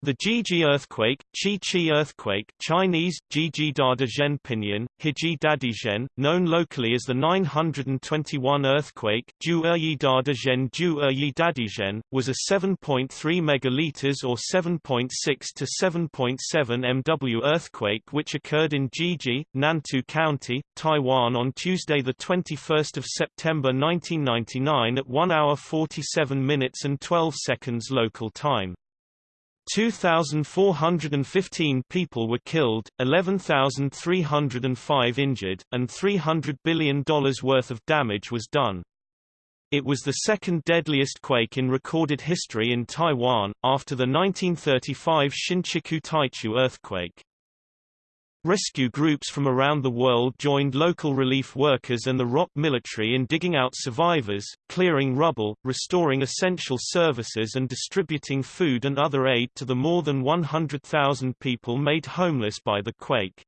The Jiji earthquake, Chi-Chi earthquake Chinese, Jiji Dadazhen Pinyin, Hiji Dadizhen, known locally as the 921 earthquake Ju Dadazhen Ju Dadizhen, was a 7.3 megaliters or 7.6 to 7.7 MW earthquake which occurred in Jiji, Nantou County, Taiwan on Tuesday 21 September 1999 at 1 hour 47 minutes and 12 seconds local time. 2,415 people were killed, 11,305 injured, and $300 billion worth of damage was done. It was the second deadliest quake in recorded history in Taiwan, after the 1935 Shinchiku Taichu earthquake. Rescue groups from around the world joined local relief workers and the ROC military in digging out survivors, clearing rubble, restoring essential services and distributing food and other aid to the more than 100,000 people made homeless by the quake.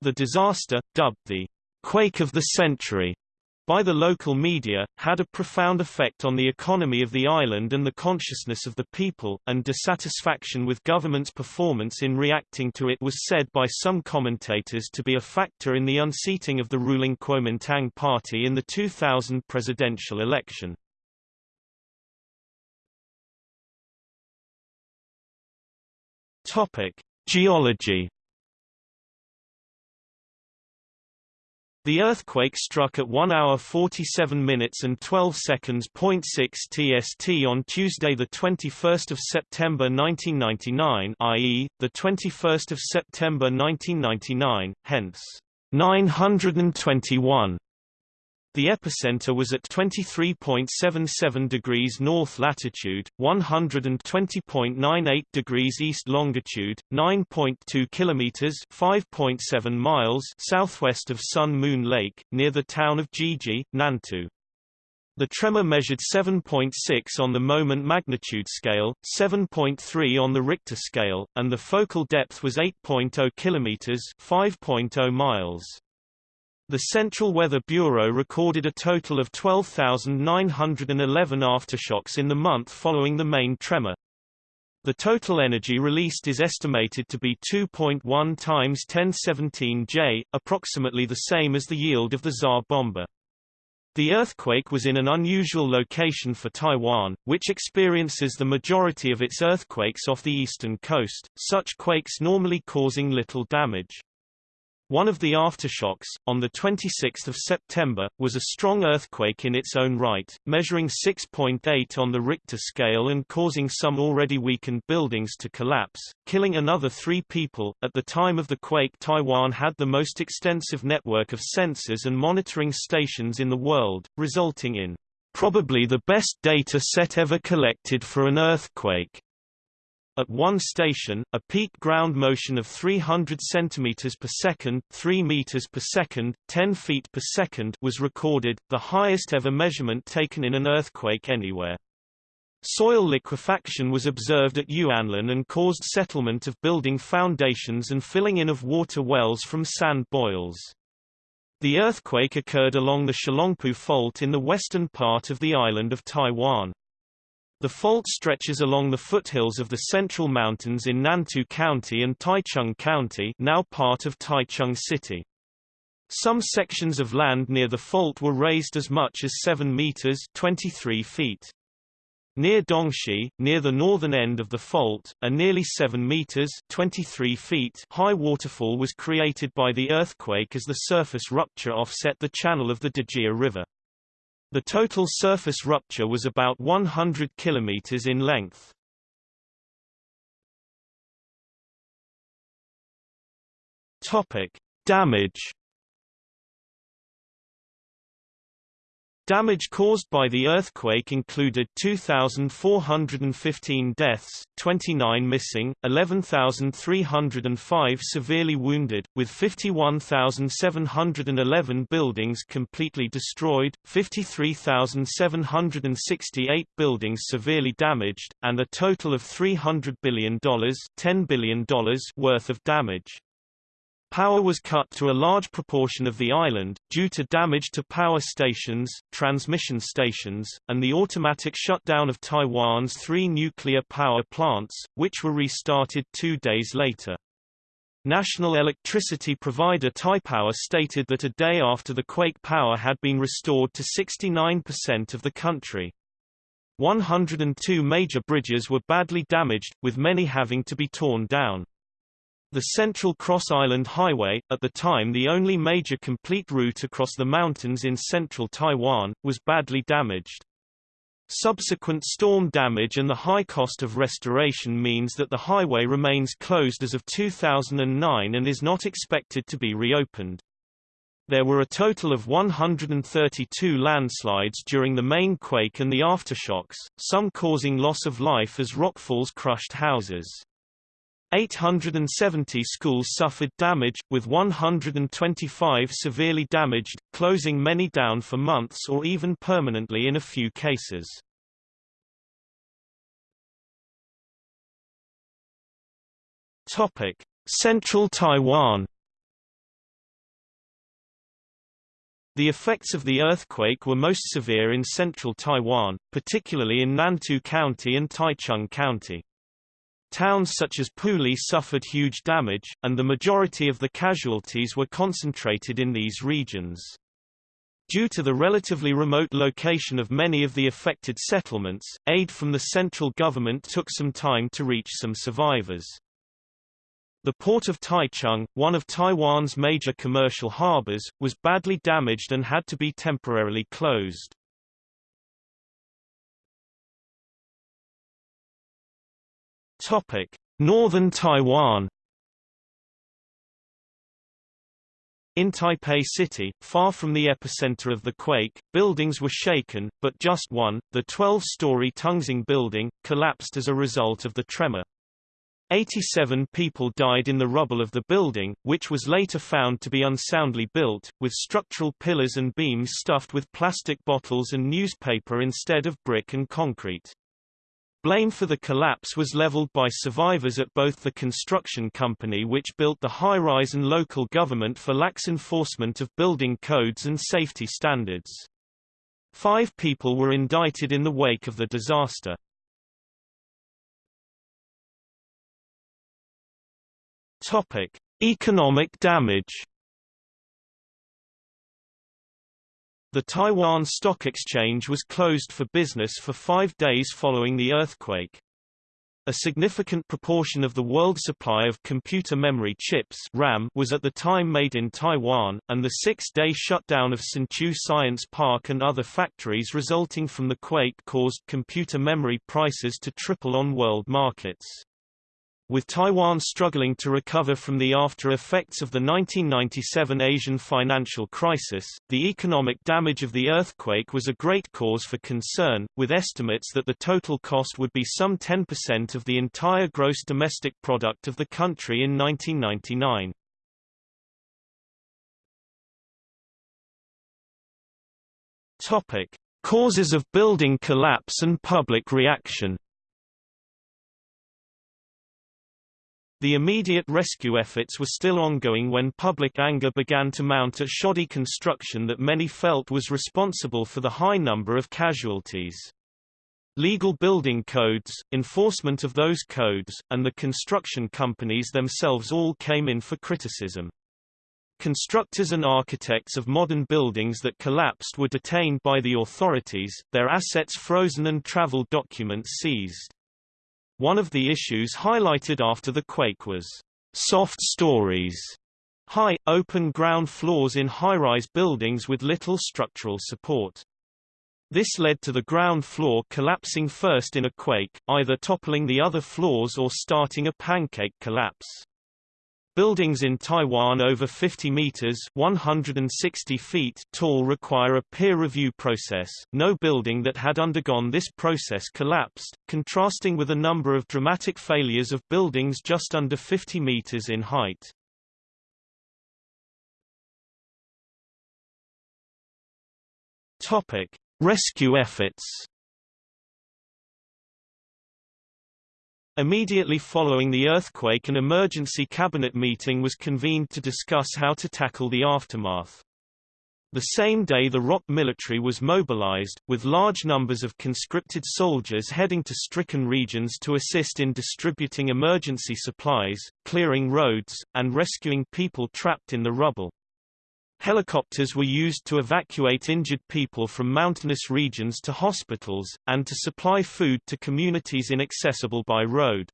The disaster, dubbed the quake of the century, by the local media, had a profound effect on the economy of the island and the consciousness of the people, and dissatisfaction with government's performance in reacting to it was said by some commentators to be a factor in the unseating of the ruling Kuomintang party in the 2000 presidential election. Topic: Geology The earthquake struck at 1 hour 47 minutes and 12 seconds. 6 TST on Tuesday, the 21st of September 1999, i.e., the 21st of September 1999, hence 921 the epicenter was at 23.77 degrees north latitude, 120.98 degrees east longitude, 9.2 kilometers (5.7 miles) southwest of Sun Moon Lake, near the town of Jiji, Nantou. The tremor measured 7.6 on the moment magnitude scale, 7.3 on the Richter scale, and the focal depth was 8.0 kilometers (5.0 miles). The Central Weather Bureau recorded a total of 12,911 aftershocks in the month following the main tremor. The total energy released is estimated to be 2.1 times 1017 J, approximately the same as the yield of the Tsar Bomba. The earthquake was in an unusual location for Taiwan, which experiences the majority of its earthquakes off the eastern coast, such quakes normally causing little damage. One of the aftershocks, on 26 September, was a strong earthquake in its own right, measuring 6.8 on the Richter scale and causing some already weakened buildings to collapse, killing another three people. At the time of the quake Taiwan had the most extensive network of sensors and monitoring stations in the world, resulting in probably the best data set ever collected for an earthquake. At one station, a peak ground motion of 300 cm per second, 3 meters per second, 10 feet per second was recorded, the highest ever measurement taken in an earthquake anywhere. Soil liquefaction was observed at Yuanlin and caused settlement of building foundations and filling in of water wells from sand boils. The earthquake occurred along the Chelungpu Fault in the western part of the island of Taiwan. The fault stretches along the foothills of the Central Mountains in Nantou County and Taichung County now part of Taichung City. Some sections of land near the fault were raised as much as 7 meters 23 feet. Near Dongshi, near the northern end of the fault, a nearly 7 meters 23 feet high waterfall was created by the earthquake as the surface rupture offset the channel of the Dejia River. The total surface rupture was about 100 km in length. Topic: Damage Damage caused by the earthquake included 2,415 deaths, 29 missing, 11,305 severely wounded, with 51,711 buildings completely destroyed, 53,768 buildings severely damaged, and a total of $300 billion, $10 billion worth of damage. Power was cut to a large proportion of the island, due to damage to power stations, transmission stations, and the automatic shutdown of Taiwan's three nuclear power plants, which were restarted two days later. National electricity provider Taipower stated that a day after the quake power had been restored to 69% of the country. 102 major bridges were badly damaged, with many having to be torn down. The Central Cross Island Highway, at the time the only major complete route across the mountains in central Taiwan, was badly damaged. Subsequent storm damage and the high cost of restoration means that the highway remains closed as of 2009 and is not expected to be reopened. There were a total of 132 landslides during the main quake and the aftershocks, some causing loss of life as rockfalls crushed houses. 870 schools suffered damage, with 125 severely damaged, closing many down for months or even permanently in a few cases. Topic: Central Taiwan The effects of the earthquake were most severe in central Taiwan, particularly in Nantou County and Taichung County. Towns such as Puli suffered huge damage, and the majority of the casualties were concentrated in these regions. Due to the relatively remote location of many of the affected settlements, aid from the central government took some time to reach some survivors. The port of Taichung, one of Taiwan's major commercial harbors, was badly damaged and had to be temporarily closed. Topic: Northern Taiwan. In Taipei City, far from the epicenter of the quake, buildings were shaken, but just one, the 12-story Tungxing building, collapsed as a result of the tremor. 87 people died in the rubble of the building, which was later found to be unsoundly built, with structural pillars and beams stuffed with plastic bottles and newspaper instead of brick and concrete. Blame for the collapse was leveled by survivors at both the construction company which built the high-rise and local government for lax enforcement of building codes and safety standards. Five people were indicted in the wake of the disaster. Topic: Economic damage The Taiwan Stock Exchange was closed for business for five days following the earthquake. A significant proportion of the world supply of computer memory chips RAM was at the time made in Taiwan, and the six-day shutdown of Hsinchu Science Park and other factories resulting from the quake caused computer memory prices to triple on world markets. With Taiwan struggling to recover from the after effects of the 1997 Asian financial crisis, the economic damage of the earthquake was a great cause for concern, with estimates that the total cost would be some 10% of the entire gross domestic product of the country in 1999. Topic: Causes of building collapse and public reaction The immediate rescue efforts were still ongoing when public anger began to mount at shoddy construction that many felt was responsible for the high number of casualties. Legal building codes, enforcement of those codes, and the construction companies themselves all came in for criticism. Constructors and architects of modern buildings that collapsed were detained by the authorities, their assets frozen and travel documents seized. One of the issues highlighted after the quake was soft stories, high, open ground floors in high-rise buildings with little structural support. This led to the ground floor collapsing first in a quake, either toppling the other floors or starting a pancake collapse. Buildings in Taiwan over 50 meters (160 feet) tall require a peer review process. No building that had undergone this process collapsed, contrasting with a number of dramatic failures of buildings just under 50 meters in height. Topic: Rescue efforts. Immediately following the earthquake an emergency cabinet meeting was convened to discuss how to tackle the aftermath. The same day the ROC military was mobilized, with large numbers of conscripted soldiers heading to stricken regions to assist in distributing emergency supplies, clearing roads, and rescuing people trapped in the rubble. Helicopters were used to evacuate injured people from mountainous regions to hospitals, and to supply food to communities inaccessible by road.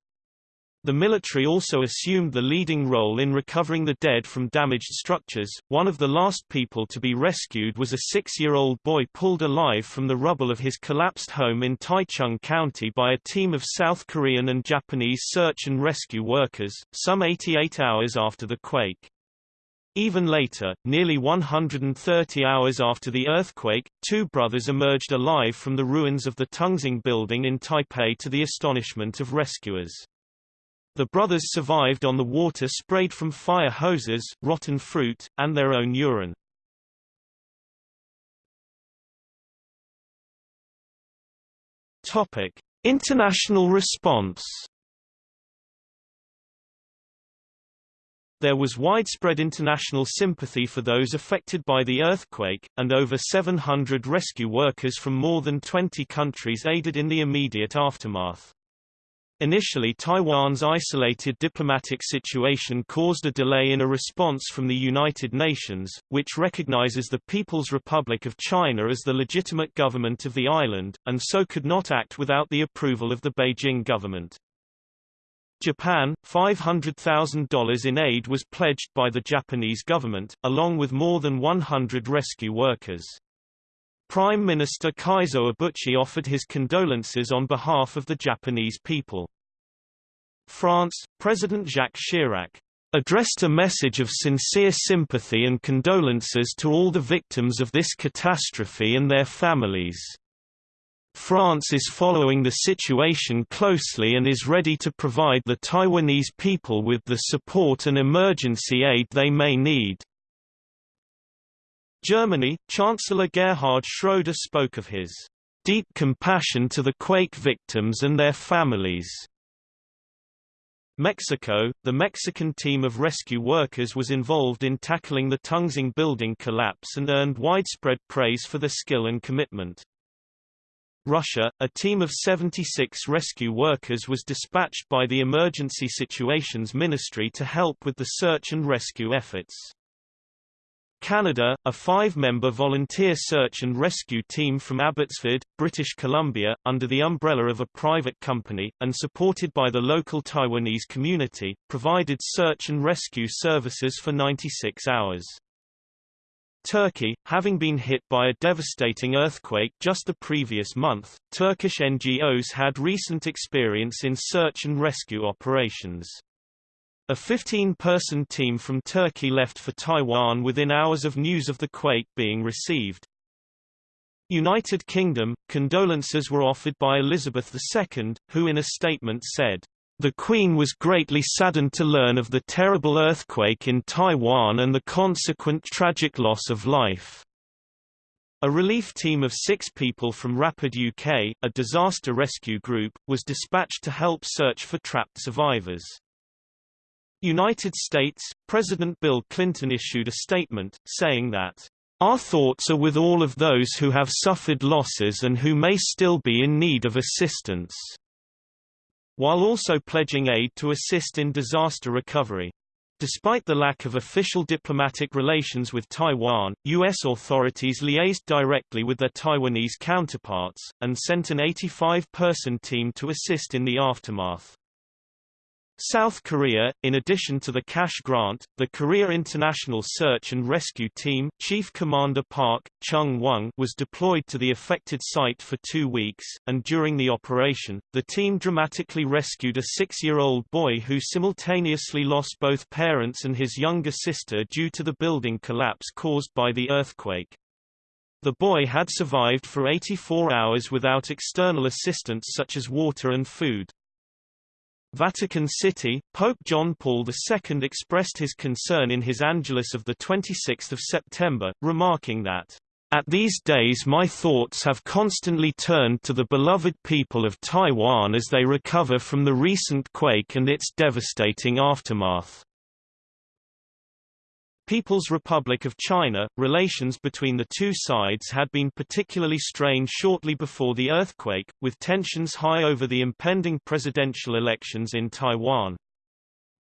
The military also assumed the leading role in recovering the dead from damaged structures. One of the last people to be rescued was a six-year-old boy pulled alive from the rubble of his collapsed home in Taichung County by a team of South Korean and Japanese search and rescue workers, some 88 hours after the quake. Even later, nearly 130 hours after the earthquake, two brothers emerged alive from the ruins of the Tungxing building in Taipei to the astonishment of rescuers. The brothers survived on the water sprayed from fire hoses, rotten fruit, and their own urine. Topic: International response. There was widespread international sympathy for those affected by the earthquake, and over 700 rescue workers from more than 20 countries aided in the immediate aftermath. Initially Taiwan's isolated diplomatic situation caused a delay in a response from the United Nations, which recognizes the People's Republic of China as the legitimate government of the island, and so could not act without the approval of the Beijing government. Japan, $500,000 in aid was pledged by the Japanese government, along with more than 100 rescue workers. Prime Minister Keizo Obuchi offered his condolences on behalf of the Japanese people. France, President Jacques Chirac addressed a message of sincere sympathy and condolences to all the victims of this catastrophe and their families. France is following the situation closely and is ready to provide the Taiwanese people with the support and emergency aid they may need. Germany, Chancellor Gerhard Schroeder spoke of his deep compassion to the quake victims and their families. Mexico, the Mexican team of rescue workers was involved in tackling the Tungxing building collapse and earned widespread praise for their skill and commitment. Russia, a team of 76 rescue workers was dispatched by the Emergency Situations Ministry to help with the search and rescue efforts. Canada, a five-member volunteer search and rescue team from Abbotsford, British Columbia, under the umbrella of a private company, and supported by the local Taiwanese community, provided search and rescue services for 96 hours. Turkey, having been hit by a devastating earthquake just the previous month, Turkish NGOs had recent experience in search and rescue operations. A 15-person team from Turkey left for Taiwan within hours of news of the quake being received. United Kingdom, condolences were offered by Elizabeth II, who in a statement said, "...the Queen was greatly saddened to learn of the terrible earthquake in Taiwan and the consequent tragic loss of life." A relief team of six people from Rapid UK, a disaster rescue group, was dispatched to help search for trapped survivors. United States, President Bill Clinton issued a statement, saying that, "...our thoughts are with all of those who have suffered losses and who may still be in need of assistance," while also pledging aid to assist in disaster recovery. Despite the lack of official diplomatic relations with Taiwan, U.S. authorities liaised directly with their Taiwanese counterparts, and sent an 85-person team to assist in the aftermath. South Korea, in addition to the cash grant, the Korea International Search and Rescue Team Chief Commander Park Chung-won was deployed to the affected site for two weeks, and during the operation, the team dramatically rescued a six-year-old boy who simultaneously lost both parents and his younger sister due to the building collapse caused by the earthquake. The boy had survived for 84 hours without external assistance such as water and food. Vatican City, Pope John Paul II expressed his concern in his Angelus of 26 September, remarking that, At these days my thoughts have constantly turned to the beloved people of Taiwan as they recover from the recent quake and its devastating aftermath. People's Republic of China, relations between the two sides had been particularly strained shortly before the earthquake, with tensions high over the impending presidential elections in Taiwan.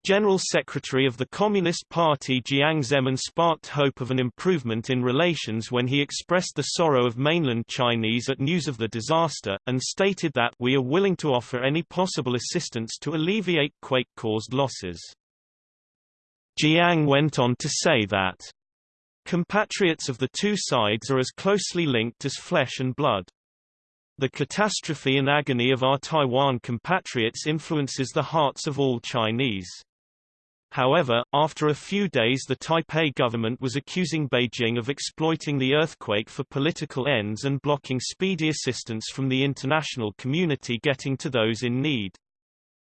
General Secretary of the Communist Party Jiang Zemin sparked hope of an improvement in relations when he expressed the sorrow of mainland Chinese at news of the disaster, and stated that we are willing to offer any possible assistance to alleviate quake-caused losses. Jiang went on to say that compatriots of the two sides are as closely linked as flesh and blood. The catastrophe and agony of our Taiwan compatriots influences the hearts of all Chinese. However, after a few days the Taipei government was accusing Beijing of exploiting the earthquake for political ends and blocking speedy assistance from the international community getting to those in need.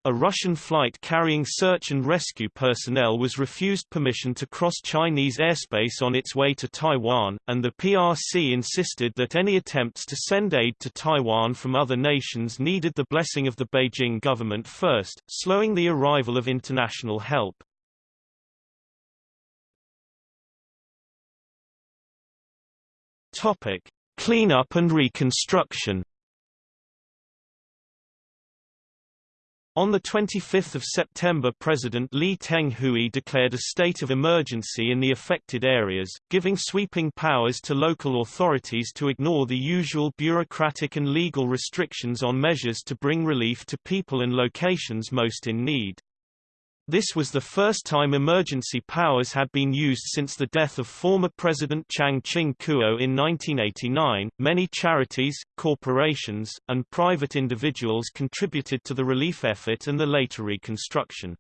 A Russian flight carrying search and rescue personnel was refused permission to cross Chinese airspace on its way to Taiwan, and the PRC insisted that any attempts to send aid to Taiwan from other nations needed the blessing of the Beijing government first, slowing the arrival of international help. Topic: Cleanup and reconstruction On 25 September President Lee Teng-hui declared a state of emergency in the affected areas, giving sweeping powers to local authorities to ignore the usual bureaucratic and legal restrictions on measures to bring relief to people and locations most in need. This was the first time emergency powers had been used since the death of former President Chiang Ching-kuo in 1989. Many charities, corporations, and private individuals contributed to the relief effort and the later reconstruction.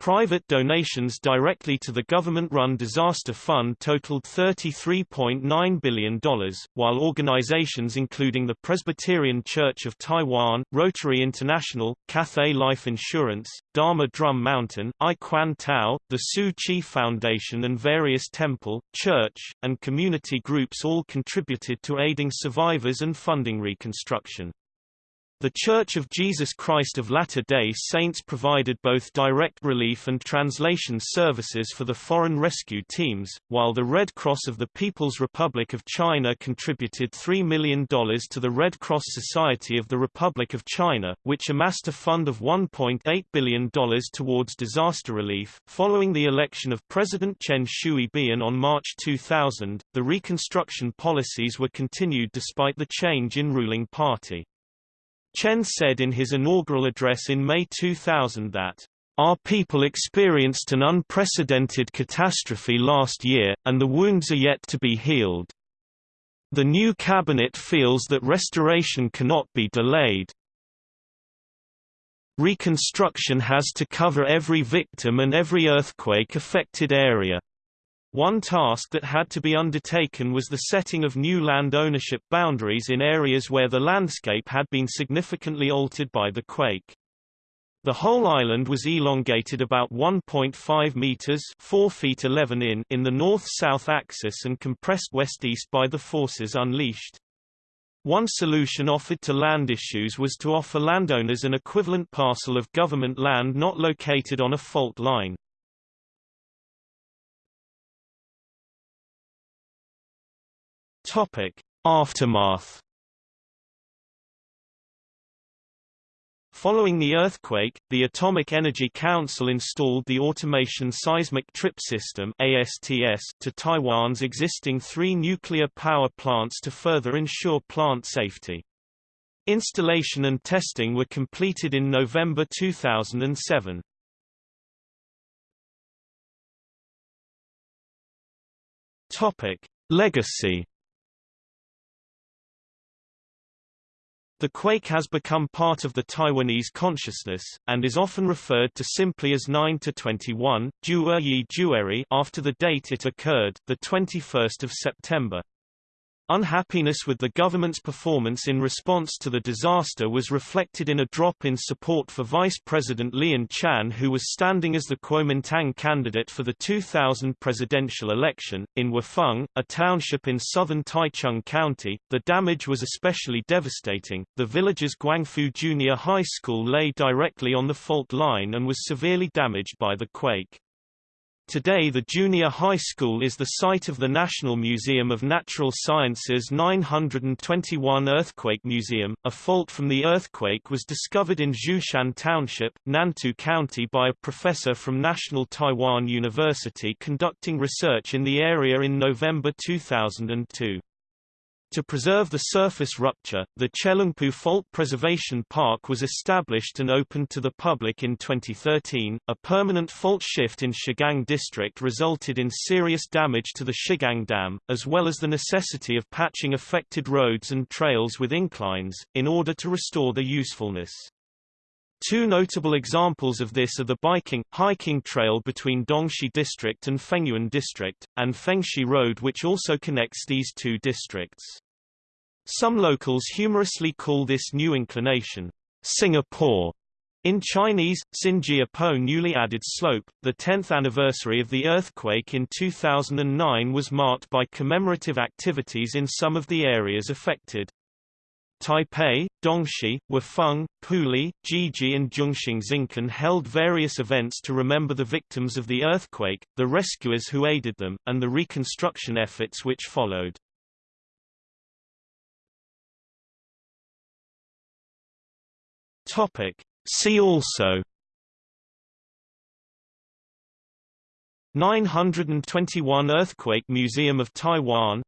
Private donations directly to the government-run disaster fund totaled $33.9 billion, while organizations including the Presbyterian Church of Taiwan, Rotary International, Cathay Life Insurance, Dharma Drum Mountain, I Kwan Tao, the Tzu Chi Foundation and various temple, church, and community groups all contributed to aiding survivors and funding reconstruction. The Church of Jesus Christ of Latter-day Saints provided both direct relief and translation services for the foreign rescue teams, while the Red Cross of the People's Republic of China contributed $3 million to the Red Cross Society of the Republic of China, which amassed a fund of $1.8 billion towards disaster relief. Following the election of President Chen Shui-bian on March 2000, the reconstruction policies were continued despite the change in ruling party. Chen said in his inaugural address in May 2000 that, "...our people experienced an unprecedented catastrophe last year, and the wounds are yet to be healed. The new cabinet feels that restoration cannot be delayed. Reconstruction has to cover every victim and every earthquake-affected area." One task that had to be undertaken was the setting of new land ownership boundaries in areas where the landscape had been significantly altered by the quake. The whole island was elongated about 1.5 meters 4 feet 11 in in the north-south axis and compressed west-east by the forces unleashed. One solution offered to land issues was to offer landowners an equivalent parcel of government land not located on a fault line. Topic: Aftermath. Following the earthquake, the Atomic Energy Council installed the Automation Seismic Trip System ASTS to Taiwan's existing three nuclear power plants to further ensure plant safety. Installation and testing were completed in November 2007. Topic: Legacy The quake has become part of the Taiwanese consciousness, and is often referred to simply as 9-21, Ju'eryi Ju'eri after the date it occurred, 21 September. Unhappiness with the government's performance in response to the disaster was reflected in a drop in support for Vice President Lien Chan who was standing as the Kuomintang candidate for the 2000 presidential election. In Wufeng, a township in southern Taichung County, the damage was especially devastating. The village's Guangfu Junior High School lay directly on the fault line and was severely damaged by the quake. Today the junior high school is the site of the National Museum of Natural Sciences 921 Earthquake Museum. A fault from the earthquake was discovered in Zhushan Township, Nantou County by a professor from National Taiwan University conducting research in the area in November 2002. To preserve the surface rupture, the Chelungpu Fault Preservation Park was established and opened to the public in 2013. A permanent fault shift in Shigang district resulted in serious damage to the Shigang Dam, as well as the necessity of patching affected roads and trails with inclines, in order to restore their usefulness. Two notable examples of this are the biking, hiking trail between Dongshi District and Fengyuan District, and Fengxi Road which also connects these two districts. Some locals humorously call this new inclination, Singapore. In Chinese, Xinjia Po newly added slope, the 10th anniversary of the earthquake in 2009 was marked by commemorative activities in some of the areas affected. Taipei, Dongshi, Wufeng, Puli, Jiji and Zhongxing Xincun held various events to remember the victims of the earthquake, the rescuers who aided them, and the reconstruction efforts which followed. Topic. See also 921 Earthquake Museum of Taiwan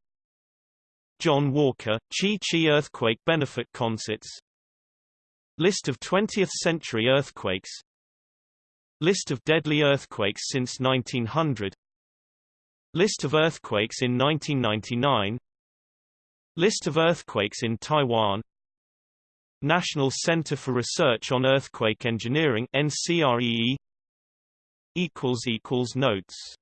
John Walker, Chi Chi Earthquake Benefit Concerts. List of 20th-century earthquakes. List of deadly earthquakes since 1900 List of earthquakes in 1999 List of earthquakes in Taiwan. National Center for Research on Earthquake Engineering NCREE Notes